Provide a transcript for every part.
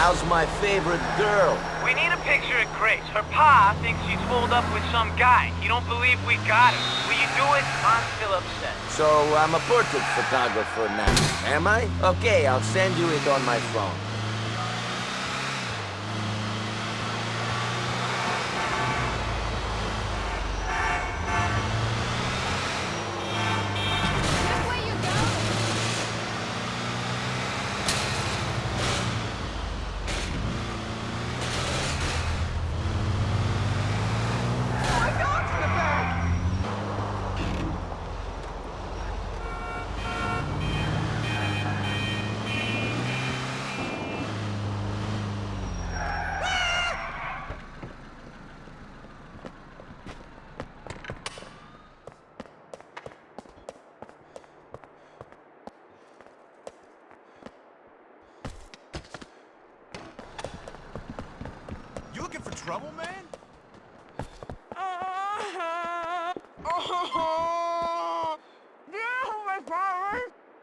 how's my favorite girl? We need a picture of Grace. Her pa thinks she's holed up with some guy. He don't believe we got her. Will you do it? I'm still upset. So I'm a portrait photographer now, am I? Okay, I'll send you it on my phone. This way you go. You looking for trouble, man?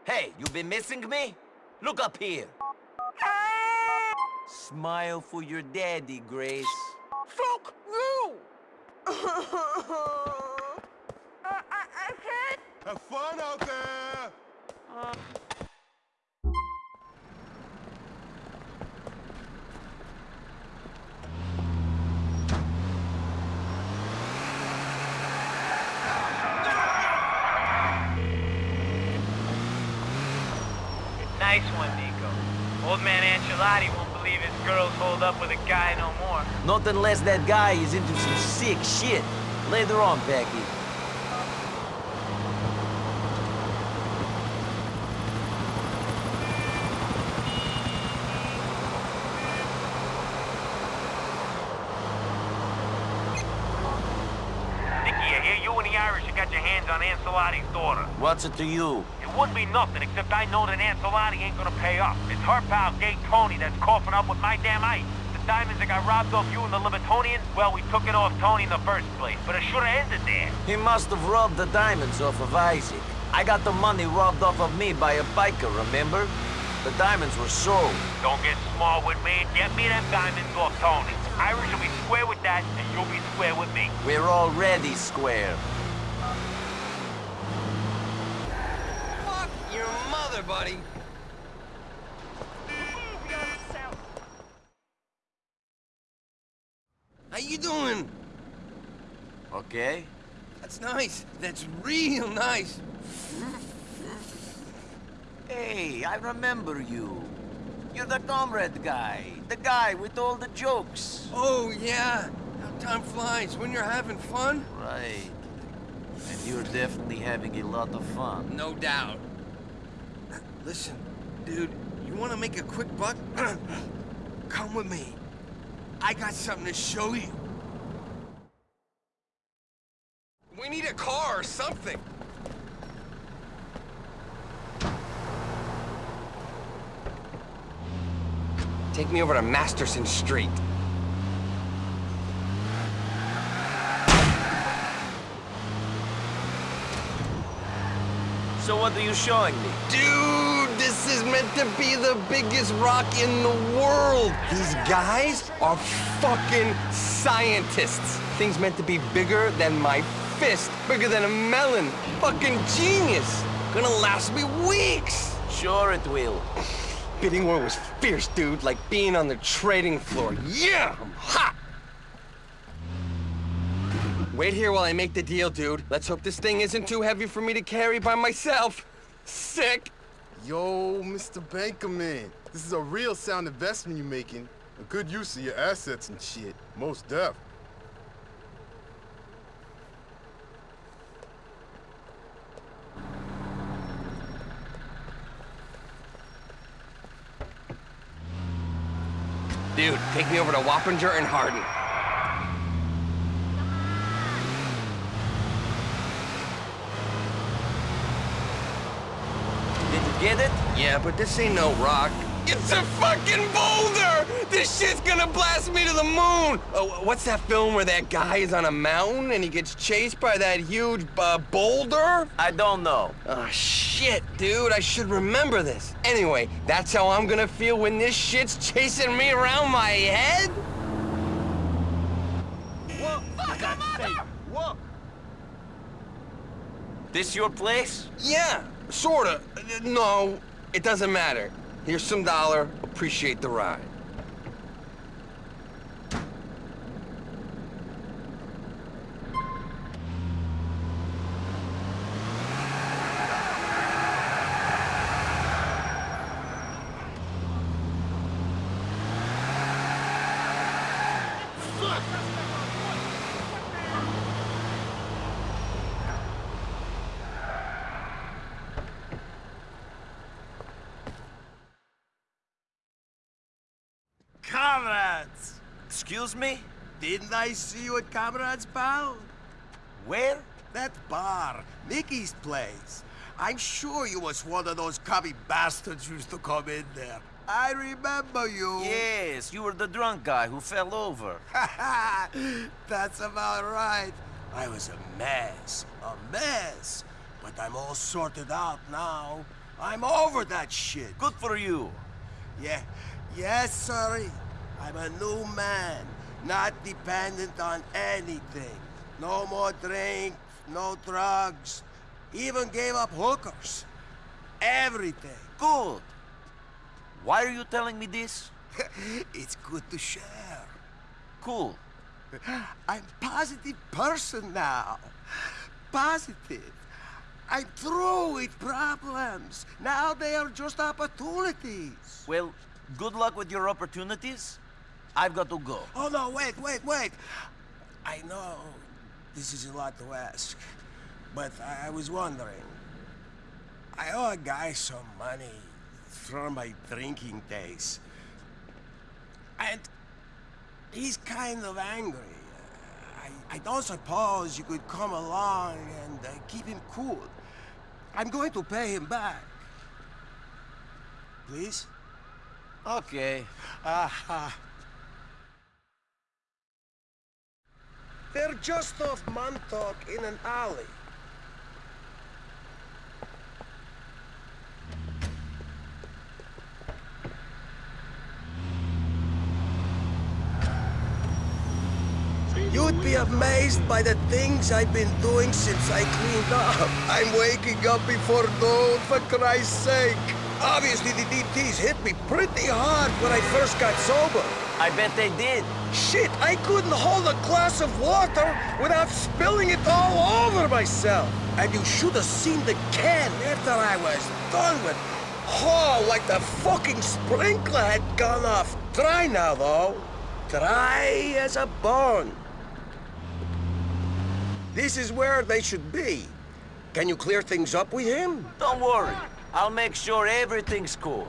Hey, you been missing me? Look up here. Smile for your daddy, Grace. Fuck you! I, I, I can't. Have fun out there! Nice one, Niko. Old man Ancelotti won't believe his girl's holed up with a guy no more. Not unless that guy is into some sick shit. Later on, Becky. Nicky, I hear you and the Irish have got your hands on Ancelotti's daughter. What's it to you? It wouldn't be nothing, except I know that Ancelotti ain't gonna pay up. It's her pal, Gay Tony, that's coughing up with my damn ice. The diamonds that got robbed off you and the Libertonians, well, we took it off Tony in the first place, but it should've ended there. He must have robbed the diamonds off of Isaac. I got the money robbed off of me by a biker, remember? The diamonds were sold. Don't get small with me. Get me them diamonds off Tony. Irish will be square with that, and you'll be square with me. We're already square. Fuck your mother, buddy. How you doing? Okay? That's nice. That's real nice. Hey, I remember you. You're the comrade guy. The guy with all the jokes. Oh, yeah. How time flies when you're having fun. Right. And you're definitely having a lot of fun. No doubt. Listen, dude, you want to make a quick buck? Come with me. I got something to show you. We need a car or something. Take me over to Masterson Street. So what are you showing me? Dude, this is meant to be the biggest rock in the world. These guys are fucking scientists. Thing's meant to be bigger than my fist, bigger than a melon. Fucking genius. Gonna last me weeks. Sure it will. Bidding war was fierce, dude, like being on the trading floor. Yeah, I'm hot. Wait here while I make the deal, dude. Let's hope this thing isn't too heavy for me to carry by myself. Sick. Yo, Mr. Bankerman. This is a real sound investment you're making. A good use of your assets and shit. Most def. Dude, take me over to Wappinger and Hardin. Get it? Yeah, but this ain't no rock. It's a fucking boulder! This shit's gonna blast me to the moon! Oh, what's that film where that guy is on a mountain and he gets chased by that huge uh, boulder? I don't know. Oh, shit, dude, I should remember this. Anyway, that's how I'm gonna feel when this shit's chasing me around my head? This your place? Yeah, sorta. No, it doesn't matter. Here's some dollar, appreciate the ride. Comrades! Excuse me? Didn't I see you at Comrades, pal? Where? That bar, Mickey's place. I'm sure you was one of those cubby bastards used to come in there. I remember you. Yes, you were the drunk guy who fell over. That's about right. I was a mess, a mess. But I'm all sorted out now. I'm over that shit. Good for you. Yeah, yes, sorry. I'm a new man, not dependent on anything. No more drink, no drugs. Even gave up hookers. Everything. Good. Why are you telling me this? it's good to share. Cool. I'm a positive person now. Positive. I'm through with problems. Now they are just opportunities. Well, good luck with your opportunities. I've got to go. Oh, no, wait, wait, wait. I know this is a lot to ask, but I was wondering. I owe a guy some money from my drinking days. And he's kind of angry. I, I don't suppose you could come along and uh, keep him cool. I'm going to pay him back. Please? Okay. Aha. They're just off Montauk in an alley. You'd be amazed by the things I've been doing since I cleaned up. I'm waking up before dawn, for Christ's sake. Obviously, the DTs hit me pretty hard when I first got sober. I bet they did. Shit, I couldn't hold a glass of water without spilling it all over myself. And you should have seen the can after I was done with. Oh, like the fucking sprinkler had gone off. Dry now, though. Dry as a bone. This is where they should be. Can you clear things up with him? Don't worry. I'll make sure everything's cool.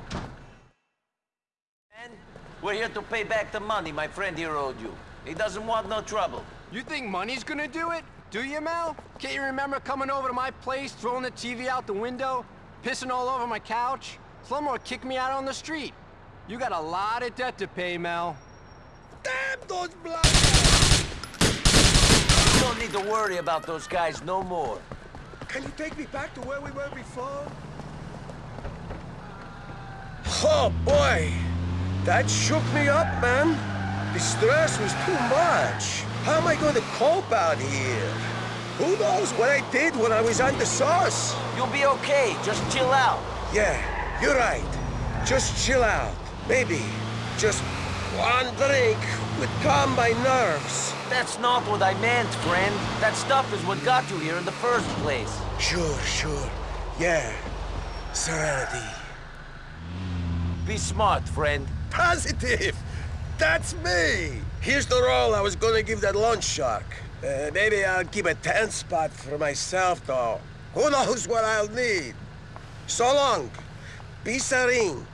And we're here to pay back the money my friend here owed you. He doesn't want no trouble. You think money's gonna do it? Do you, Mel? Can't you remember coming over to my place, throwing the TV out the window, pissing all over my couch? Slumber kicked me out on the street. You got a lot of debt to pay, Mel. Damn those blood! You don't need to worry about those guys no more. Can you take me back to where we were before? Oh, boy. That shook me up, man. The stress was too much. How am I going to cope out here? Who knows what I did when I was on the sauce? You'll be okay. Just chill out. Yeah, you're right. Just chill out. Maybe just one drink would calm my nerves. That's not what I meant, friend. That stuff is what got you here in the first place. Sure, sure. Yeah. Serenity. Be smart, friend. Positive! That's me! Here's the roll I was gonna give that lunch shark. Uh, maybe I'll keep a ten spot for myself, though. Who knows what I'll need? So long. Be serene.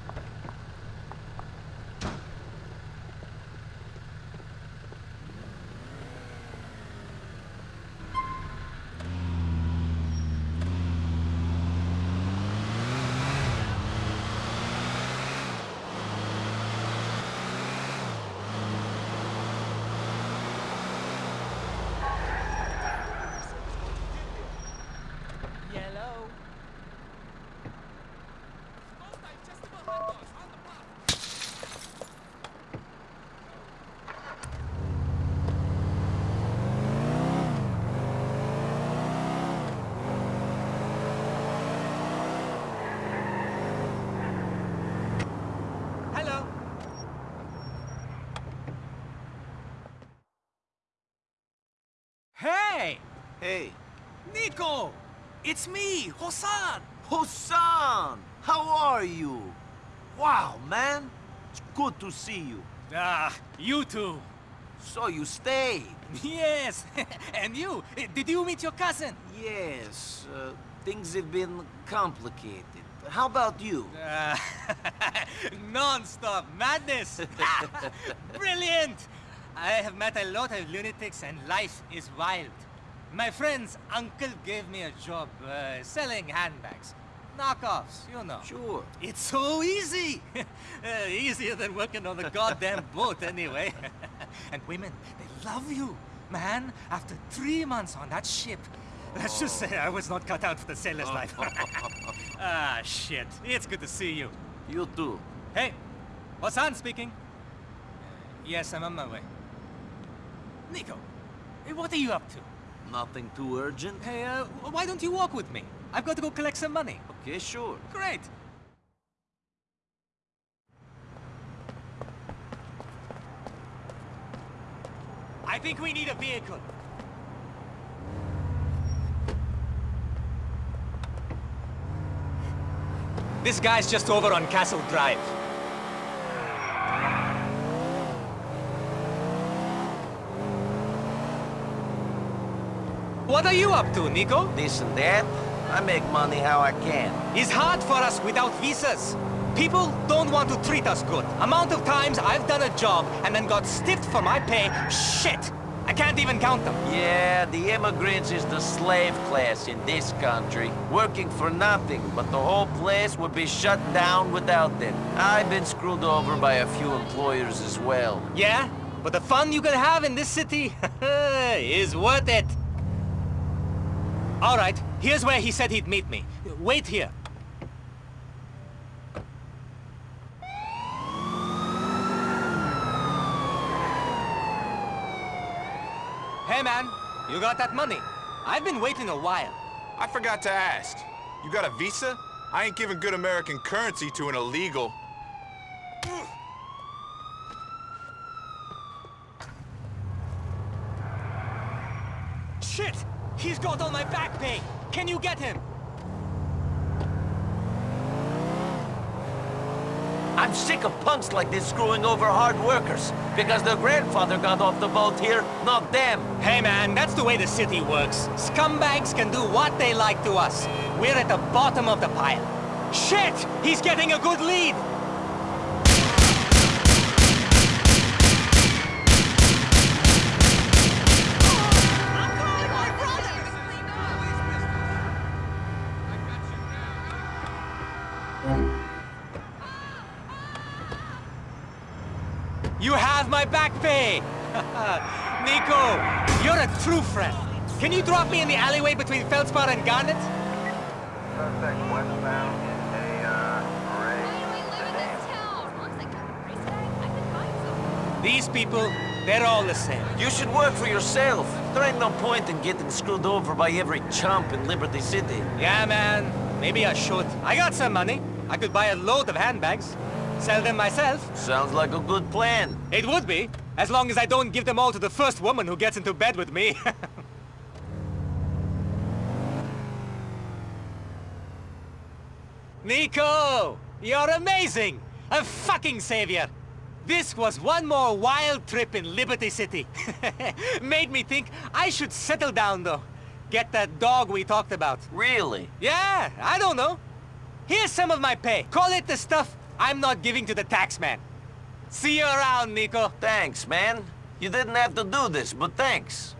Hey, Niko! It's me, Hossan! Hossan! How are you? Wow, man. It's good to see you. Ah, you too. So you stayed? Yes! and you? Did you meet your cousin? Yes, uh, things have been complicated. How about you? Uh, Non-stop madness! Brilliant! I have met a lot of lunatics and life is wild. My friend's uncle gave me a job uh, selling handbags. Knockoffs, you know. Sure. It's so easy! uh, easier than working on the goddamn boat, anyway. and women, they love you, man. After three months on that ship, let's just say I was not cut out for the sailor's life. ah, shit. It's good to see you. You too. Hey, Hossan speaking. Yes, I'm on my way. Niko, what are you up to? Nothing too urgent? Hey, uh, why don't you walk with me? I've got to go collect some money. Okay, sure. Great. I think we need a vehicle. This guy's just over on Castle Drive. What are you up to, Niko? This and that. I make money how I can. It's hard for us without visas. People don't want to treat us good. Amount of times I've done a job and then got stiffed for my pay, shit! I can't even count them. Yeah, the immigrants is the slave class in this country. Working for nothing, but the whole place would be shut down without them. I've been screwed over by a few employers as well. Yeah? But the fun you can have in this city is worth it. All right, here's where he said he'd meet me. Wait here. Hey man, you got that money? I've been waiting a while. I forgot to ask. You got a visa? I ain't giving good American currency to an illegal. Shit! He's got on my back pay! Can you get him? I'm sick of punks like this screwing over hard workers. Because their grandfather got off the boat here, not them. Hey man, that's the way the city works. Scumbags can do what they like to us. We're at the bottom of the pile. Shit! He's getting a good lead! My back pay! Niko, you're a true friend. Can you drop me in the alleyway between Feldspar and Garnet? Suspect westbound is a, uh, Why do we live in this town? As long as I got a price tag, I can find some. These people, they're all the same. You should work for yourself. There ain't no point in getting screwed over by every chump in Liberty City. Yeah, man. Maybe I should. I got some money. I could buy a load of handbags. Sell them myself. Sounds like a good plan. It would be, as long as I don't give them all to the first woman who gets into bed with me. Niko! You're amazing! A fucking savior! This was one more wild trip in Liberty City. Made me think I should settle down, though. Get that dog we talked about. Really? Yeah, I don't know. Here's some of my pay. Call it the stuff I'm not giving to the tax man. See you around, Niko. Thanks, man. You didn't have to do this, but thanks.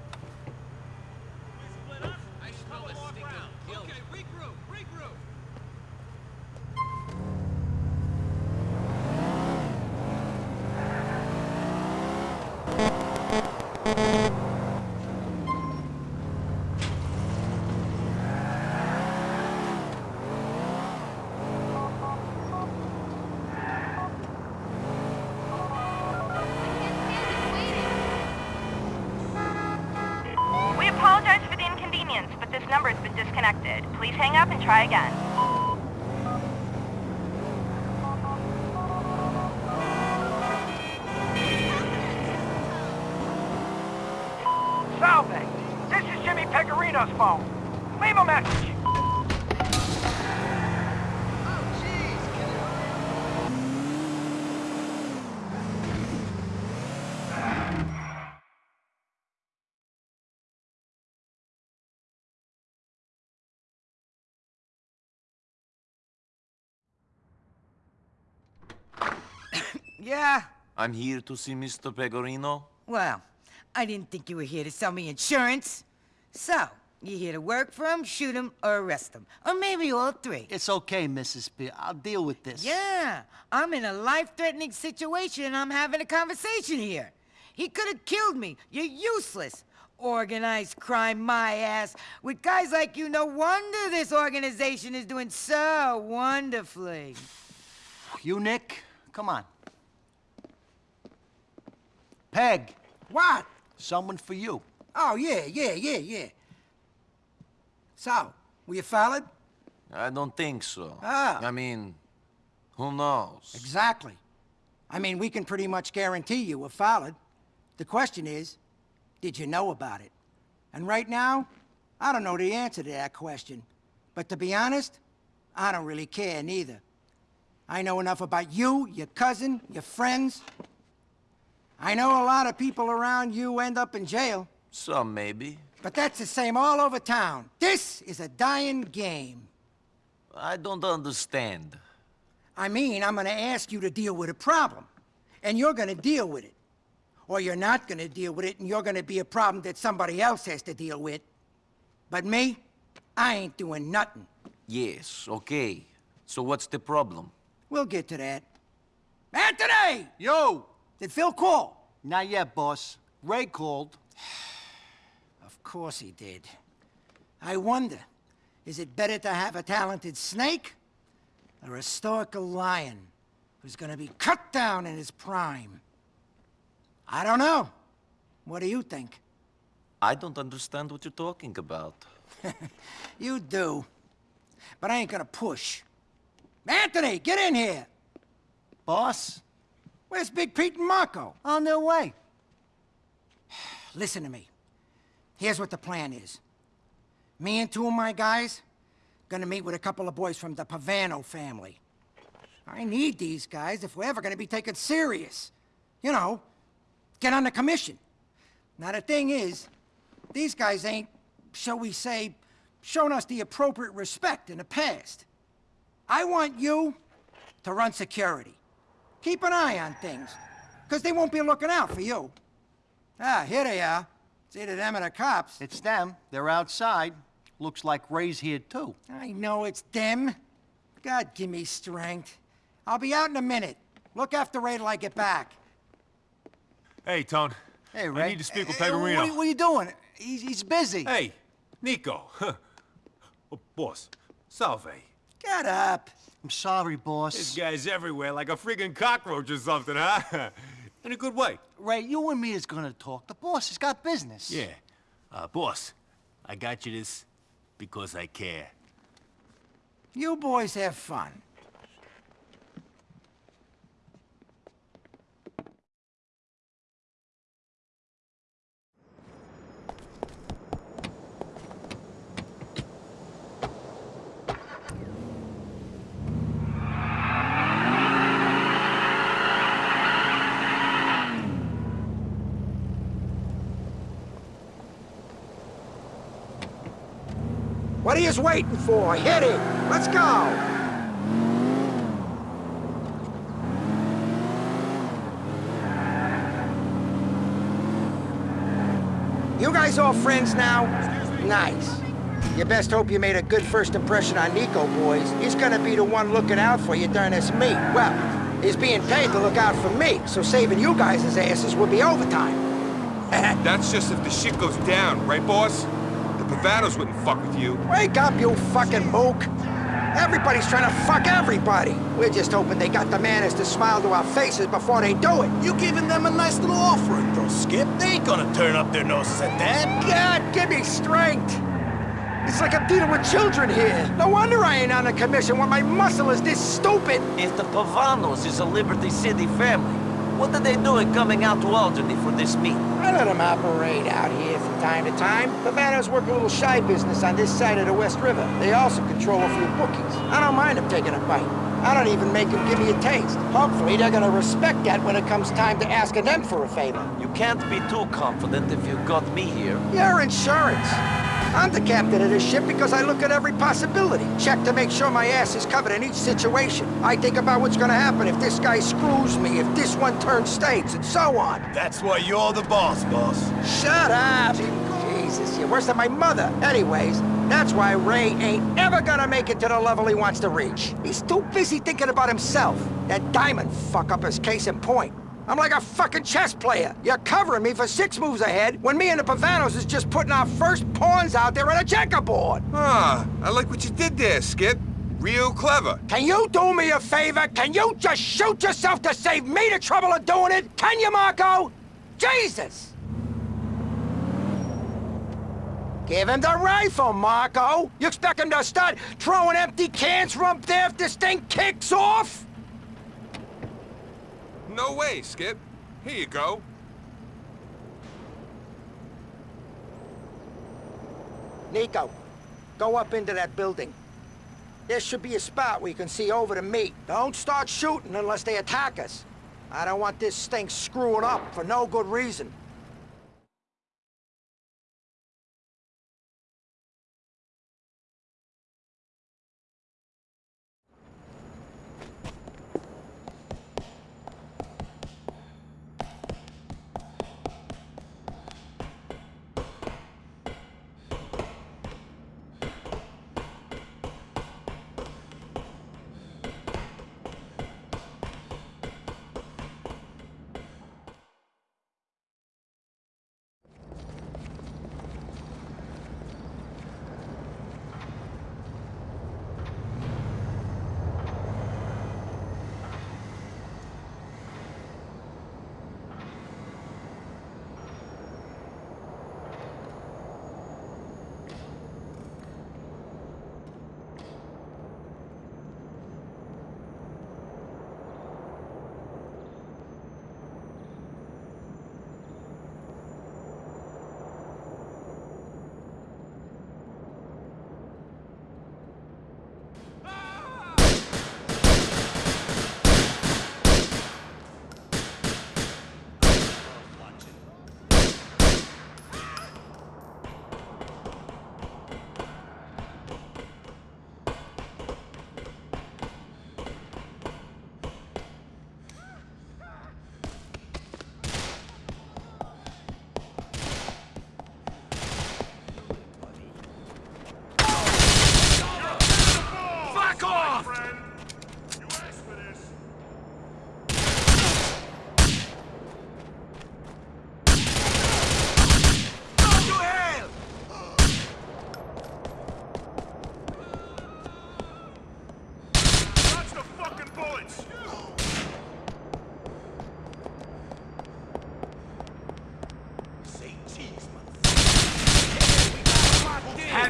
We apologize for the inconvenience, but this number has been disconnected. Please hang up and try again. Salve! This is Jimmy Pavano's phone. Leave a message. Yeah, I'm here to see Mr. Pegorino. well, I didn't think you were here to sell me insurance. So, you here to work for him, shoot him, or arrest him? Or maybe all three. It's okay, Mrs. P. I'll deal with this. Yeah, I'm in a life-threatening situation and I'm having a conversation here. He could have killed me. You're useless. Organized crime, my ass. With guys like you, no wonder this organization is doing so wonderfully. You, Nick? Come on. Peg. What? Someone for you. Oh, yeah, yeah, yeah, yeah. So, were you followed? I don't think so. Ah. I mean, who knows? Exactly. I mean, we can pretty much guarantee you were followed. The question is, did you know about it? And right now, I don't know the answer to that question. But to be honest, I don't really care neither. I know enough about you, your cousin, your friends. I know a lot of people around you end up in jail. Some maybe. But that's the same all over town. This is a dying game. I don't understand. I mean, I'm gonna ask you to deal with a problem. And you're gonna deal with it. Or you're not gonna deal with it and you're gonna be a problem that somebody else has to deal with. But me, I ain't doing nothing. Yes, okay. So what's the problem? We'll get to that. Anthony! Yo! Did Phil call? Not yet, boss. Ray called. Of course he did. I wonder, is it better to have a talented snake or a stoical lion who's gonna be cut down in his prime? I don't know. What do you think? I don't understand what you're talking about. You do. But I ain't gonna push. Anthony, get in here! Boss? Where's Big Pete and Marco? On their way. Listen to me. Here's what the plan is. Me and two of my guys gonna meet with a couple of boys from the Pavano family. I need these guys if we're ever gonna be taken serious. You know, get on the commission. Now the thing is, these guys ain't, shall we say, shown us the appropriate respect in the past. I want you to run security. Keep an eye on things, because they won't be looking out for you. Ah, here they are. It's either them or the cops. It's them. They're outside. Looks like Ray's here, too. I know it's them. God, give me strength. I'll be out in a minute. Look after Ray till I get back. Hey, Tone. Hey, Ray. I need to speak with Hey, Pegorino. What, are- what are you doing? He's, he's busy. Hey, Niko. oh, boss, salve. Get up. I'm sorry, boss. This guy's everywhere like a freaking cockroach or something, huh? In a good way. Ray, you and me is gonna talk. The boss has got business. Yeah. Uh, boss, I got you this because I care. You boys have fun. What are you waiting for? Hit it! Let's go! You guys all friends now? Nice. You best hope you made a good first impression on Niko, boys. He's gonna be the one looking out for you during this meet. Well, he's being paid to look out for me, so saving you guys' asses would be overtime. That's just if the shit goes down, right, boss? The Pavanos wouldn't fuck with you. Wake up, you fucking mook! Everybody's trying to fuck everybody. We're just hoping they got the manners to smile to our faces before they do it. You giving them a nice little offering, though, Skip. They ain't gonna turn up their noses at that. God, give me strength! It's like I'm dealing with children here. No wonder I ain't on a commission when my muscle is this stupid. If the Pavanos is a Liberty City family, What are they doing coming out to Alderney for this meet? I let them operate out here from time to time. Pavanos work a little shy business on this side of the West River. They also control a few bookies. I don't mind them taking a bite. I don't even make them give me a taste. Hopefully they're gonna respect that when it comes time to asking them for a favor. You can't be too confident if you got me here. Your insurance. I'm the captain of this ship because I look at every possibility. Check to make sure my ass is covered in each situation. I think about what's gonna happen if this guy screws me, if this one turns states, and so on. That's why you're the boss, boss. Shut up! Jesus, you're worse than my mother. Anyways, that's why Ray ain't ever gonna make it to the level he wants to reach. He's too busy thinking about himself. That diamond fuck-up is case in point. I'm like a fucking chess player. You're covering me for six moves ahead when me and the Pavanos is just putting our first pawns out there on a checkerboard. Ah, I like what you did there, Skip. Real clever. Can you do me a favor? Can you just shoot yourself to save me the trouble of doing it? Can you, Marco? Jesus! Give him the rifle, Marco! You expect him to start throwing empty cans from up there if this thing kicks off? No way, Skip. Here you go. Nico, go up into that building. There should be a spot where you can see over to me. Don't start shooting unless they attack us. I don't want this thing screwing up for no good reason.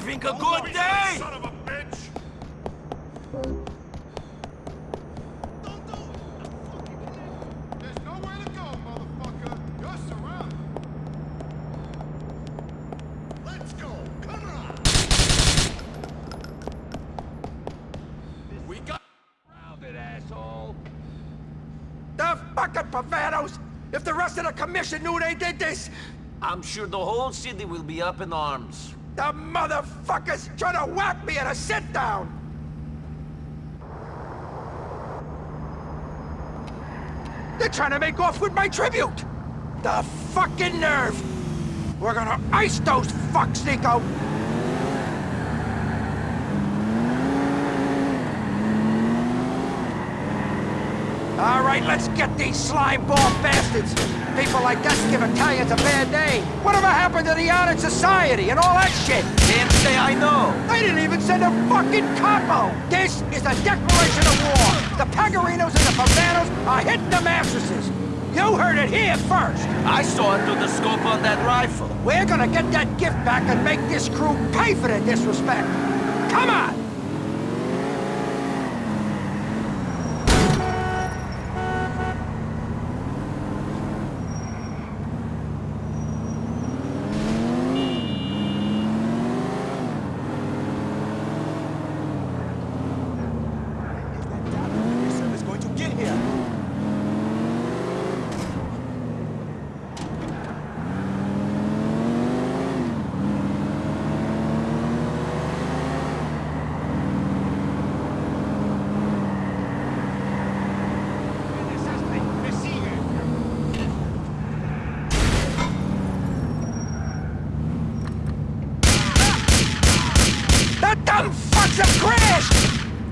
Having a good day! Son of a bitch! There's nowhere to go, motherfucker. You're. Let's go. Come. We got surrounded, asshole. The fucking Pavanos! If the rest of the commission knew they did this, I'm sure the whole city will be up in arms. the motherfuckers trying to whack me at a sit-down! They're trying to make off with my tribute! The fucking nerve! We're gonna ice those fucks, Niko! All right, let's get these slime ball bastards. People like us give Italians a bad name. Whatever happened to the honored society and all that shit? Can't say I know. They didn't even send a fucking capo. This is a declaration of war. The Pegorinos and the Pavanos are hitting the mattresses. You heard it here first. I saw it through the scope on that rifle. We're gonna get that gift back and make this crew pay for their disrespect. Come on!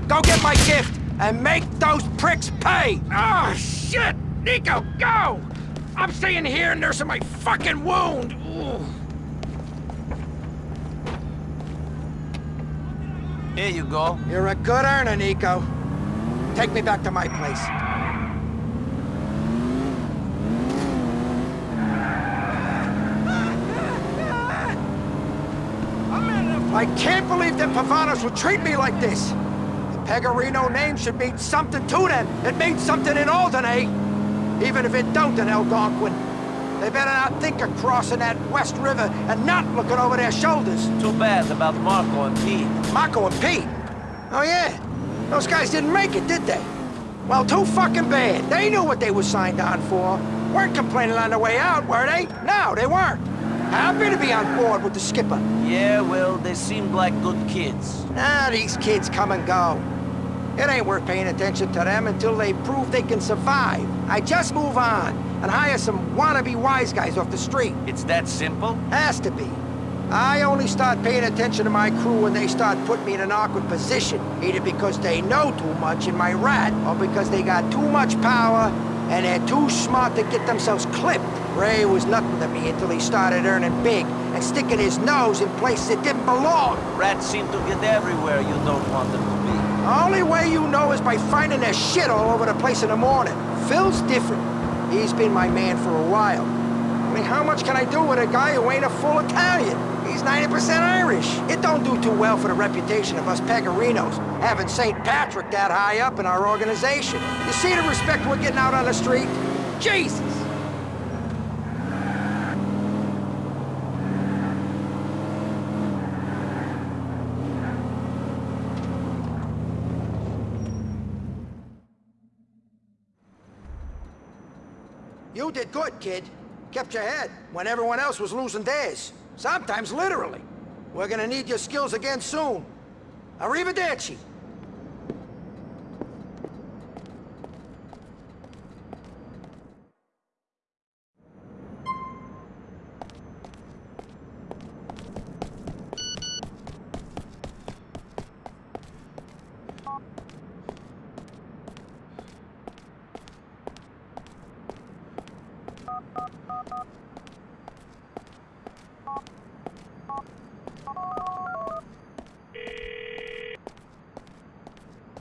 Go get my gift and make those pricks pay! Oh, shit! Niko, go! I'm staying here nursing my fucking wound! Ooh. Here you go. You're a good earner, Niko. Take me back to my place. I can't believe that Pavanos would treat me like this. The Pegorino name should mean something to them. It means something in Alderney. Even if it don't in Algonquin. They better not think of crossing that West River and not looking over their shoulders. Too bad about Marco and Pete. Marco and Pete? Oh, yeah. Those guys didn't make it, did they? Well, too fucking bad. They knew what they were signed on for. Weren't complaining on the way out, were they? No, they weren't. Happy to be on board with the skipper. Yeah, well, they seemed like good kids. Ah, these kids come and go. It ain't worth paying attention to them until they prove they can survive. I just move on and hire some wannabe wise guys off the street. It's that simple? Has to be. I only start paying attention to my crew when they start putting me in an awkward position, either because they know too much in my rat, or because they got too much power and they're too smart to get themselves clipped. Ray was nothing to me until he started earning big and sticking his nose in places it didn't belong. Rats seem to get everywhere you don't want them to be. The only way you know is by finding their shit all over the place in the morning. Phil's different. He's been my man for a while. I mean, how much can I do with a guy who ain't a full Italian? He's 90% Irish. It don't do too well for the reputation of us Pegorinos, having St. Patrick that high up in our organization. You see the respect we're getting out on the street? Jesus! Good, kid. Kept your head when everyone else was losing theirs. Sometimes literally. We're gonna need your skills again soon. Arrivederci.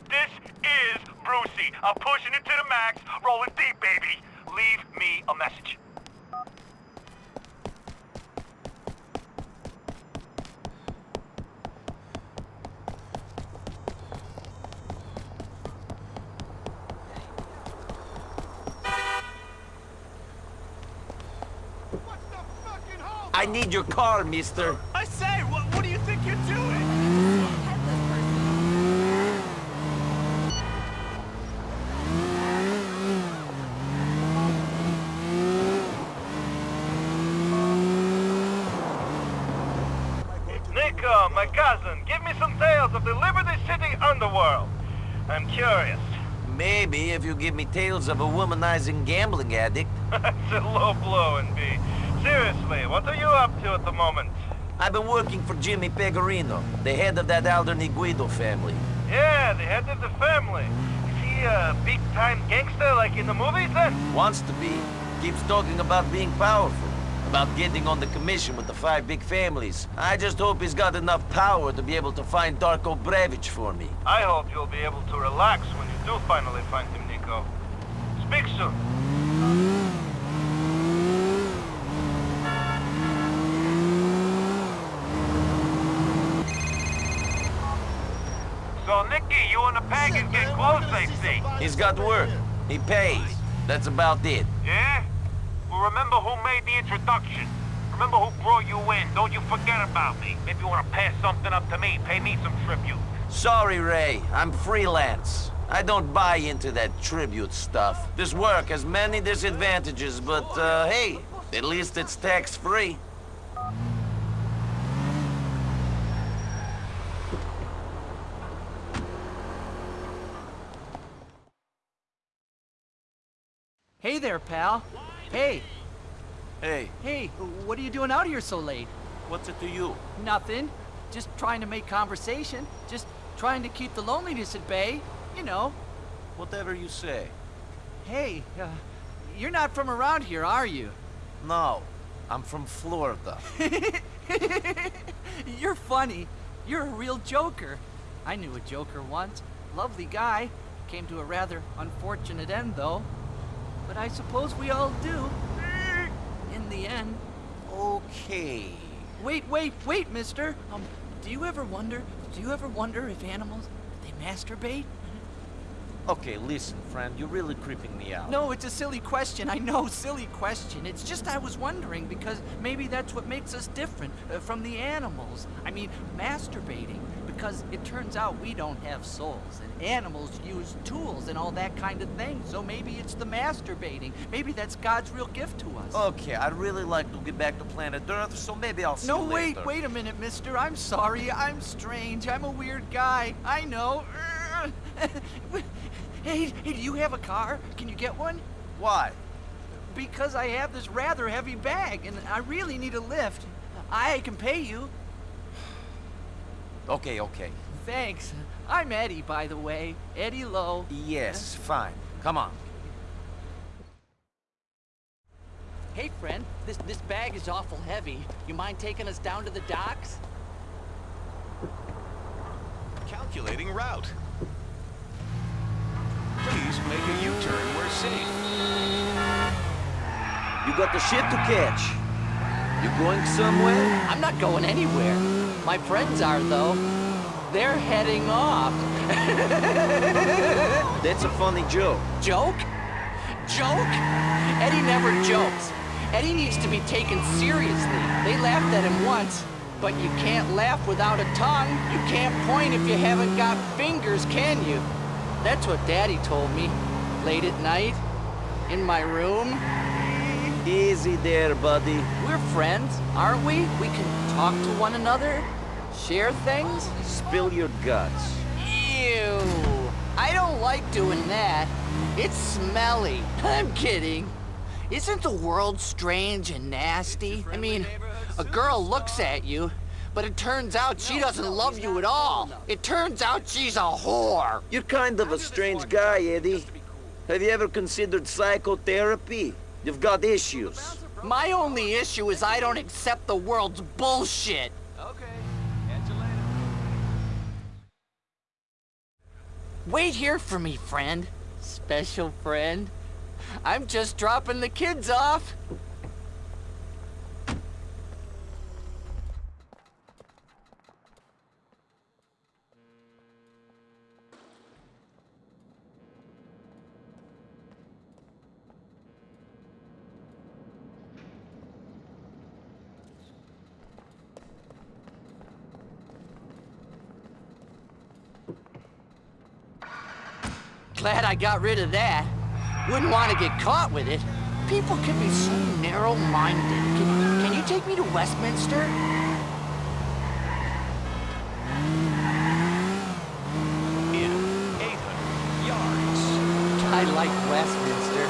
This is Brucie. I'm pushing it to the max, rolling deep, baby. Leave me a message. I need your car, mister. I say, what, what do you think you're doing? Niko, my cousin, give me some tales of the Liberty City underworld. I'm curious. Maybe if you give me tales of a womanizing gambling addict. That's a low blow, and B. Seriously, what are you up to at the moment? I've been working for Jimmy Pegorino, the head of that Alderney Guido family. Yeah, the head of the family. Is he a big-time gangster like in the movies, then? Wants to be. Keeps talking about being powerful. About getting on the commission with the five big families. I just hope he's got enough power to be able to find Darko Brevic for me. I hope you'll be able to relax when you do finally find him, Niko. Speak soon. So, Nicky, you and the Pagans get see. He's got work. He pays. That's about it. Yeah? Well, remember who made the introduction. Remember who brought you in. Don't you forget about me. Maybe you want to pass something up to me. Pay me some tribute. Sorry, Ray. I'm freelance. I don't buy into that tribute stuff. This work has many disadvantages, but, uh, hey, at least it's tax-free. There, pal. Hey. Hey. Hey, what are you doing out here so late? What's it to you? Nothing. Just trying to make conversation. Just Trying to keep the loneliness at bay, you know. Whatever you say. Hey, uh, you're not from around here, are you? No, I'm from Florida. You're funny. You're a real joker. I knew a joker once. Lovely guy. Came to a rather unfortunate end, though. But I suppose we all do. In the end. Okay. Wait, wait, wait, mister. Um, do you ever wonder, do you ever wonder if animals, they masturbate? Okay, listen, friend, you're really creeping me out. No, it's a silly question. I know, silly question. It's just I was wondering because maybe that's what makes us different uh, from the animals. I mean, masturbating. Because it turns out we don't have souls, and animals use tools and all that kind of thing. So maybe it's the masturbating. Maybe that's God's real gift to us. Okay, I'd really like to get back to planet Earth, so maybe I'll see you. No, you wait, later. wait a minute, mister. I'm sorry. I'm strange. I'm a weird guy. I know. hey, hey, do you have a car? Can you get one? Why? Because I have this rather heavy bag, and I really need a lift. I can pay you. Okay, okay. Thanks. I'm Eddie, by the way. Eddie Lowe. Yes, fine. Come on. Hey, friend. This this bag is awful heavy. You mind taking us down to the docks? Calculating route. Please make a U-turn where safe. You got the ship to catch. You going somewhere? I'm not going anywhere. My friends are, though. They're heading off. That's a funny joke. Joke? Joke? Eddie never jokes. Eddie needs to be taken seriously. They laughed at him once, but you can't laugh without a tongue. You can't point if you haven't got fingers, can you? That's what Daddy told me. Late at night, in my room. Easy there, buddy. We're friends, aren't we? We can talk to one another, share things. Spill your guts. Ew. I don't like doing that. It's smelly. I'm kidding. Isn't the world strange and nasty? I mean, a girl looks at you, but it turns out she doesn't love you at all. It turns out she's a whore. You're kind of a strange guy, Eddie. Have you ever considered psychotherapy? You've got issues. My only issue is I don't accept the world's bullshit. Okay. Wait here for me, friend. Special friend. I'm just dropping the kids off. Glad I got rid of that. Wouldn't want to get caught with it. People can be so narrow-minded. Can, can you take me to Westminster? In 800 yards. I like Westminster.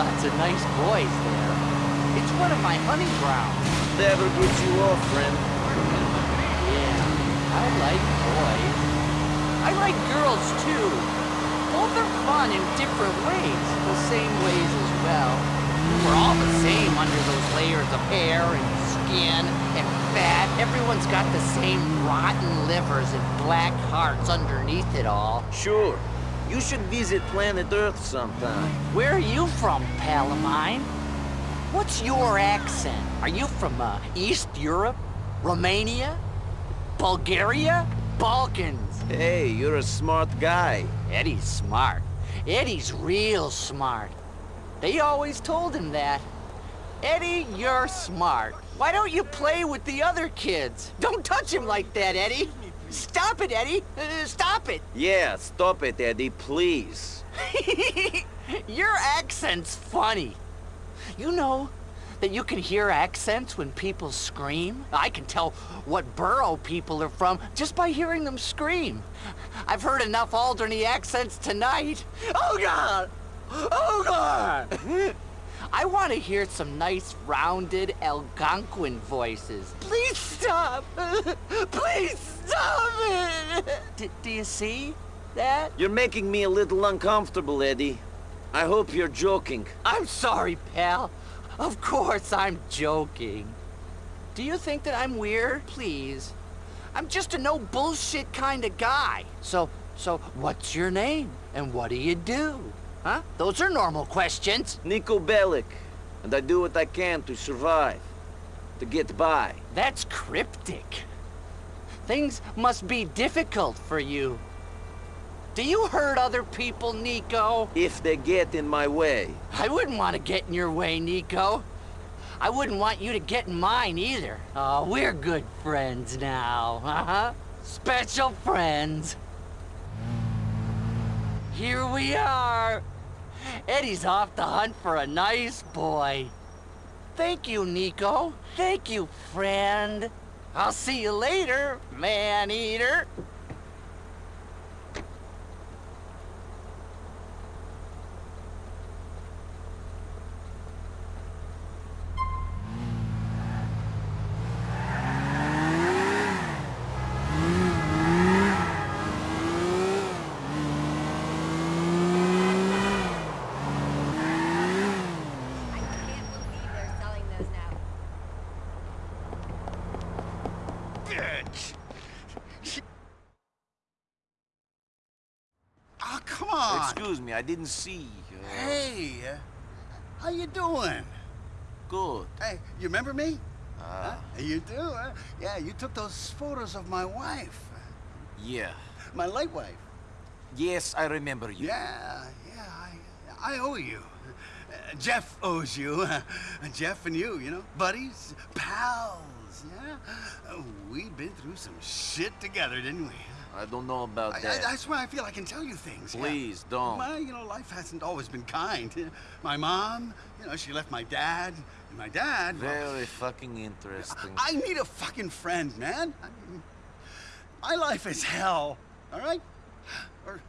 Lots of nice boys there. It's one of my hunting grounds. Never gets you off, friend. Yeah, I like boys. I like girls, too. Both are fun in different ways, the same ways as well. We're all the same under those layers of hair and skin and fat. Everyone's got the same rotten livers and black hearts underneath it all. Sure. You should visit planet Earth sometime. Where are you from, pal of mine? What's your accent? Are you from uh, East Europe? Romania? Bulgaria? Balkans? Hey, you're a smart guy. Eddie's smart. Eddie's real smart. They always told him that. Eddie, you're smart. Why don't you play with the other kids? Don't touch him like that, Eddie. Stop it, Eddie. Uh, stop it. Yeah, stop it, Eddie, please. Your accent's funny. You know that you can hear accents when people scream? I can tell what borough people are from just by hearing them scream. I've heard enough Alderney accents tonight. Oh, God! Oh, God! I want to hear some nice, rounded Algonquin voices. Please stop! Please stop it! D do you see that? You're making me a little uncomfortable, Eddie. I hope you're joking. I'm sorry, pal. Of course I'm joking. Do you think that I'm weird? Please. I'm just a no bullshit kind of guy. So, so what's your name? And what do you do? Huh? Those are normal questions. Niko Bellic. And I do what I can to survive. To get by. That's cryptic. Things must be difficult for you. Do you hurt other people, Niko? If they get in my way. I wouldn't want to get in your way, Niko. I wouldn't want you to get in mine either. Oh, we're good friends now, uh-huh. Special friends. Here we are. Eddie's off the hunt for a nice boy. Thank you, Niko. Thank you, friend. I'll see you later, man-eater. Oh, come on. Excuse me, I didn't see. Uh... Hey, uh, how you doing? Good. Hey, you remember me? Uh, huh? You do, huh? Yeah, you took those photos of my wife. Yeah. My late wife. Yes, I remember you. Yeah, yeah, I, I owe you. Uh, Jeff owes you. Jeff and you, you know, buddies, pals, yeah? Uh, we've been through some shit together, didn't we? I don't know about I, that. I, that's why I feel I can tell you things. Please, yeah. don't. My, you know, life hasn't always been kind. My mom, you know, she left my dad. And my dad... Very well, fucking interesting. I need a fucking friend, man. I mean, my life is hell, all right? Or,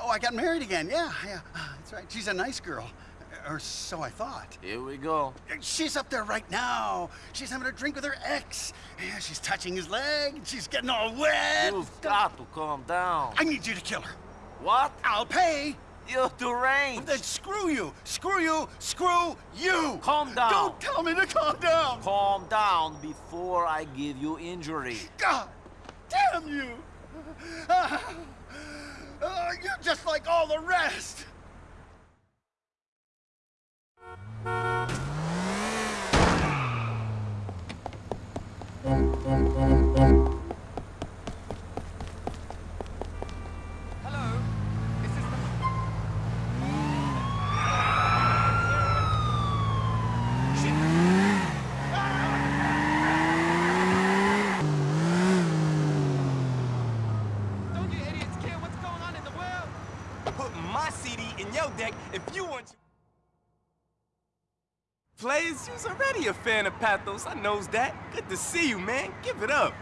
oh, I got married again. Yeah, yeah, that's right. She's a nice girl. Or so I thought. Here we go. She's up there right now. She's having a drink with her ex. Yeah, she's touching his leg. She's getting all wet. You've got to calm down. I need you to kill her. What? I'll pay. You're deranged. Then screw you. Screw you. Screw you. Calm down. Don't tell me to calm down. Calm down before I give you injury. God damn you. Uh, uh, you're just like all the rest. Players, you's already a fan of Pathos. I knows that. Good to see you, man. Give it up.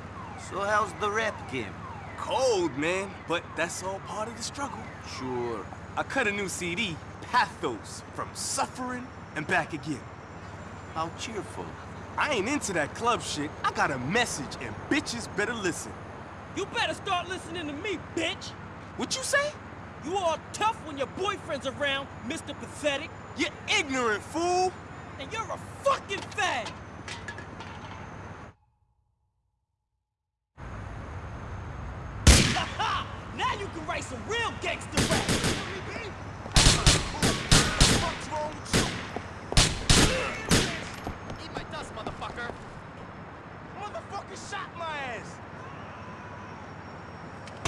So how's the rap game? Cold, man. But that's all part of the struggle. Sure. I cut a new CD, Pathos, from suffering and back again. How cheerful. I ain't into that club shit. I got a message, and bitches better listen. You better start listening to me, bitch! What you say? You all tough when your boyfriend's around, Mr. Pathetic. You ignorant fool! And you're a fucking fag! now you can write some real gangster rap! What's wrong with you? Eat my dust, motherfucker! Motherfucker shot my ass!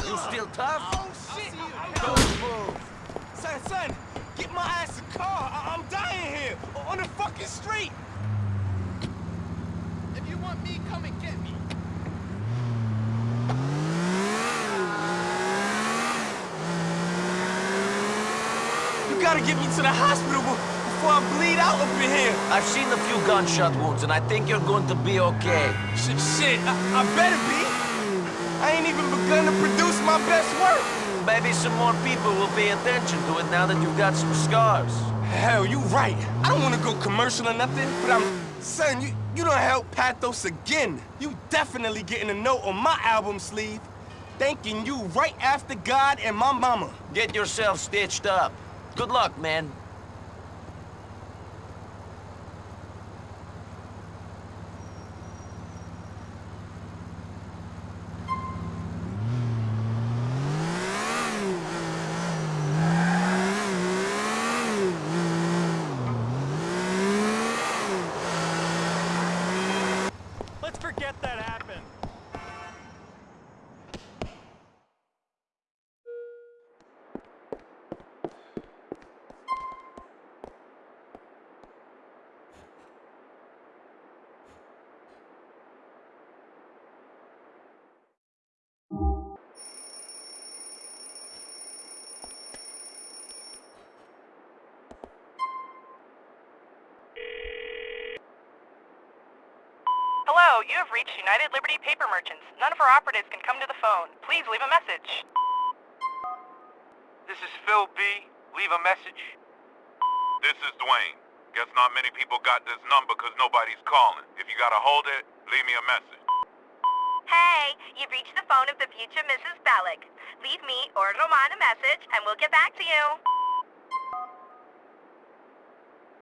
You still tough? Oh, shit! Don't move! Son, son, get my ass a car! I I'm dying here! On the fucking street! If you want me, come and get me. You gotta get me to the hospital before I bleed out up in here! I've seen a few gunshot wounds, and I think you're going to be okay. Shit, shit, I, I better be! I ain't even begun to produce my best work! Maybe some more people will pay attention to it now that you've got some scars. Hell, you right. I don't want to go commercial or nothing, but I'm... Son, you, you don't help Pathos again. You definitely getting a note on my album sleeve. Thanking you right after God and my mama. Get yourself stitched up. Good luck, man. Let's forget that happened. Hello, you have reached United Liberty Paper Merchants. None of our operatives can come to the phone. Please leave a message. This is Phil B. Leave a message. This is Dwayne. Guess not many people got this number because nobody's calling. If you gotta hold it, leave me a message. Hey, you've reached the phone of the future Mrs. Bellic. Leave me or Roman a message and we'll get back to you.